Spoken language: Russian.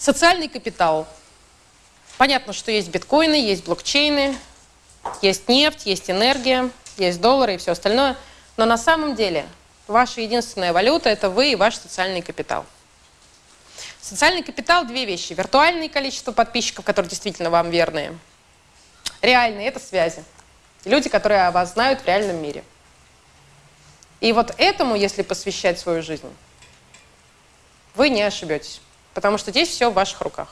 Социальный капитал. Понятно, что есть биткоины, есть блокчейны, есть нефть, есть энергия, есть доллары и все остальное. Но на самом деле ваша единственная валюта – это вы и ваш социальный капитал. Социальный капитал – две вещи. Виртуальное количество подписчиков, которые действительно вам верные. Реальные – это связи. Люди, которые о вас знают в реальном мире. И вот этому, если посвящать свою жизнь, вы не ошибетесь. Потому что здесь все в ваших руках.